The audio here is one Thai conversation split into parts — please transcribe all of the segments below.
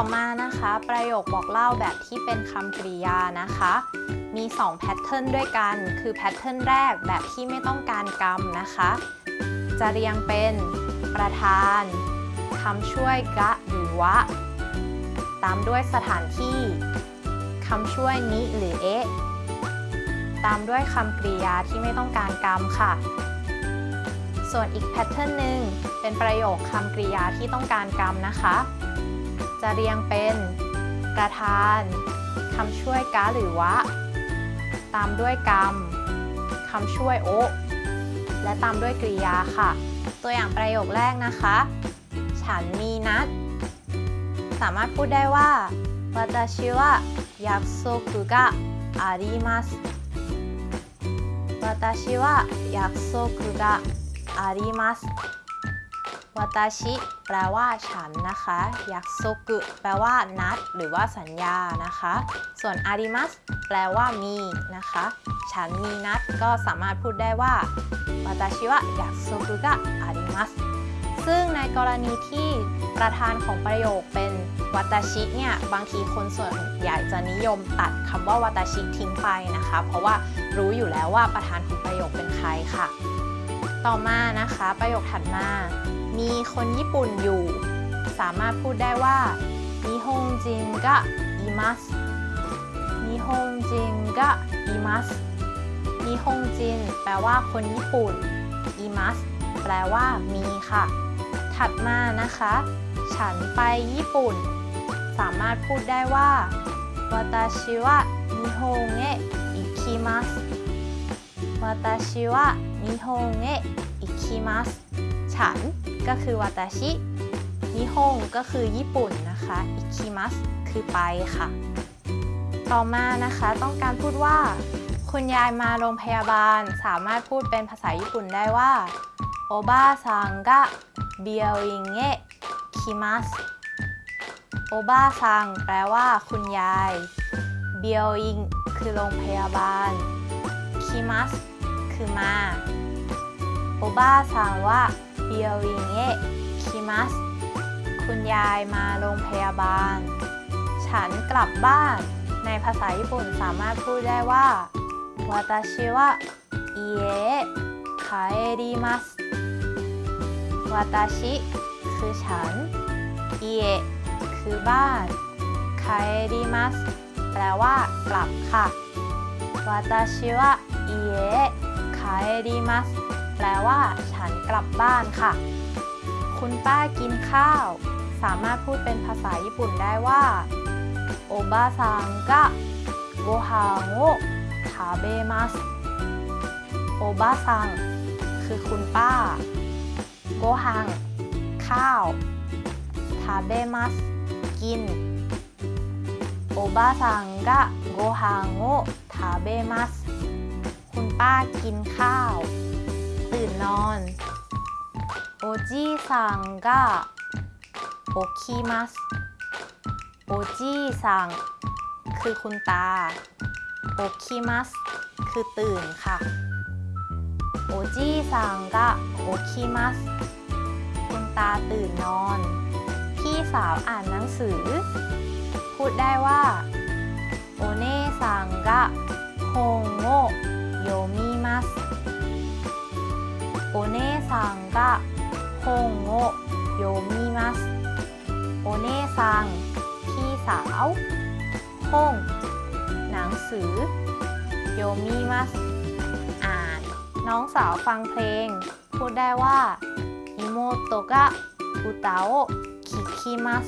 ต่อมานะคะ ประโยคบอกเล่าแบบที่เป็นคำกริยานะคะ มี 2 pattern ด้วยกัน คือ pattern แรกแบบที่ไม่ต้องการกรรมนะคะ จะเรียงเป็นประธานคำช่วย が หรือ は ตามด้วยสถานที่คำช่วย に หรือ へตามด้วยคำกริยาที่ไม่ต้องการกรรมค่ะ ส่วนอีก pattern หนึ่งเป็นประโยคคำกริยาที่ต้องการกรรมนะคะ จะเรียงเป็นประธานคำช่วยกะหรือวะ ตามด้วยกรรมคำช่วยโอะและตามด้วยกริยาค่ะ ตัวอย่างประโยคแรกนะคะ ฉันมีนัด สามารถพูดได้ว่า私は約束があります私は約束があります วาตาชิแปลว่าฉันนะคะยักโซกุแปลว่านัด หรือว่าสัญญานะคะ ส่วนอาริมัสแปลว่ามีนะคะ ฉันมีนัดก็สามารถพูดได้ว่าวาตาชิวะยักโซกุกะอาริมัสซึ่งในกรณีที่ประธานของประโยคเป็นวาตาชิเนี่ยบางทีคนส่วนใหญ่จะนิยมตัดคำว่าวาตาชิทิ้งไปนะคะ เพราะว่ารู้อยู่แล้วว่าประธานของประโยคเป็นใครค่ะ ต่อมานะคะ ประโยคถัดมา มีคนญี่ปุ่นอยู่ สามารถพูดได้ว่านิฮงจินกะอิมัสนิฮงจินกะอิมัสนิฮงจินแปลว่าคนญี่ปุ่นอิมัสแปลว่ามีค่ะ ถัดมานะคะ ฉันไปญี่ปุ่น สามารถพูดได้ว่า私は日本へ行きます私は日本へ行きます ฉัน ก็คือวาตาชิ นิฮง ก็คือญี่ปุ่นนะคะ อิคิมัส คือไปค่ะ ต่อมานะคะ ต้องการพูดว่า คุณยายมาโรงพยาบาล สามารถพูดเป็นภาษาญี่ปุ่นได้ว่า โอบาซังกะเบียวอิงเอะคิมัส โอบาซังแปลว่า คุณยาย เบียวอิง คือโรงพยาบาล คิมัส คือมาโอบาซังว่า เบียวอิงเอะคิมัสคุณยายมาโรงพยาบาล ฉันกลับบ้าน ในภาษาญี่ปุ่นสามารถพูดได้ว่า 私は家へ帰ります 私 คือฉัน 家 คือบ้าน 帰ります แปลว่ากลับค่ะ 私は家へ帰ります แปลว่า ฉันกลับบ้านค่ะ คุณป้ากินข้าว สามารถพูดเป็นภาษาญี่ปุ่นได้ว่าโอบาซังกะโกฮังโอทาเบมัสโอบาซังคือคุณป้า โกฮัง ข้าว ทาเบมัส กิน โอบาซังกะโกฮังโอทาเบมัส คุณป้ากินข้าว ตื่นนอนโอจิซังกะโอคิมัสโอจิซังคือคุณตาโอคิมัสคือตื่นค่ะโอจิซังกะโอคิมัสคุณตาตื่นนอน พี่สาวอ่านหนังสือ พูดได้ว่าโอเน่ซังกะฮงโงโยมิ ます お姉さんが本を読みます お姉さん พี่สาว 本 หนังสือ 読みます อ่านน้องสาวฟังเพลง พูดได้ว่า 妹が歌を聞きます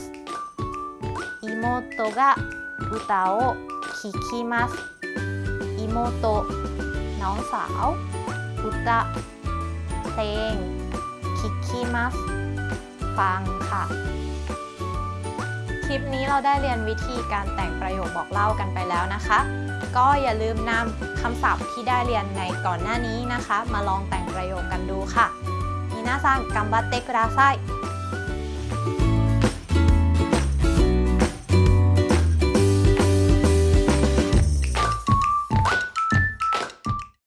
妹が歌を聞きますอิโมโตะน้องสาวอุตะเพล งคิกคิมัสฟังค่ะ คลิปนี้เราได้เรียนวิธีการแต่งประโยคบอกเล่ากันไปแล้วนะคะ ก็อย่าลืมนำคำศัพท์ที่ได้เรียนในก่อนหน้านี้นะคะ มาลองแต่งประโยคกันดูค่ะมีนาซังกัมบัตเตคุดาไซ